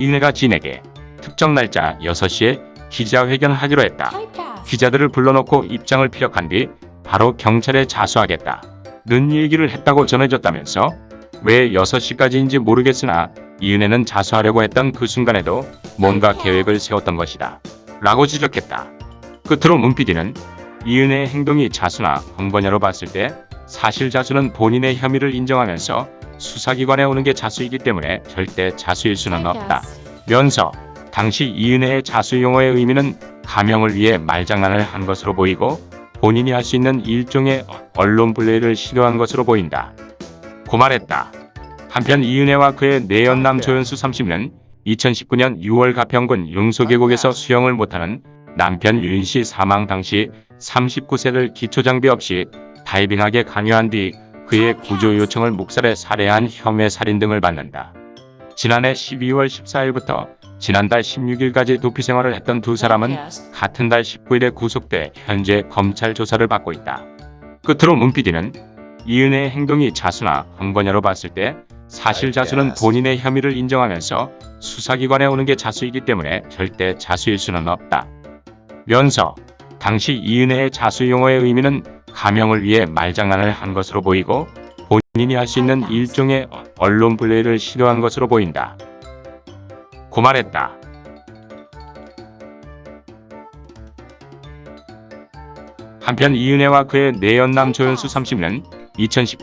이은혜가 진에게 특정 날짜 6시에 기자회견하기로 했다. 기자들을 불러놓고 입장을 피력한 뒤 바로 경찰에 자수하겠다. 는 얘기를 했다고 전해졌다면서 왜 6시까지인지 모르겠으나 이은혜는 자수하려고 했던 그 순간에도 뭔가 계획을 세웠던 것이다. 라고 지적했다. 끝으로 문PD는 이은혜의 행동이 자수나 번거냐로 봤을 때 사실 자수는 본인의 혐의를 인정하면서 수사기관에 오는 게 자수이기 때문에 절대 자수일 수는 없다. 면서 당시 이은혜의 자수 용어의 의미는 가명을 위해 말장난을 한 것으로 보이고 본인이 할 수 있는 일종의 언론 블레이를 시도한 것으로 보인다. 고 말했다. 한편 이은혜와 그의 내연남 조연수 30는 2019년 6월 가평군 용소계곡에서 수영을 못하는 남편 윤씨 사망 당시 39세를 기초장비 없이 다이빙하게 강요한 뒤 그의 구조 요청을 묵살해 살해한 혐의 살인 등을 받는다. 지난해 12월 14일부터 지난달 16일까지 도피 생활을 했던 두 사람은 같은 달 19일에 구속돼 현재 검찰 조사를 받고 있다. 끝으로 문PD는 이은혜의 행동이 자수나 번거냐로 봤을 때 사실 자수는 본인의 혐의를 인정하면서 수사기관에 오는 게 자수이기 때문에 절대 자수일 수는 없다. 면서 당시 이은혜의 자수 용어의 의미는 가명을 위해 말장난을 한 것으로 보이고 본인이 할 수 있는 일종의 언론 블레이를 시도한 것으로 보인다. 고 말했다. 한편 이은혜와 그의 내연남 조연수 30는 2019년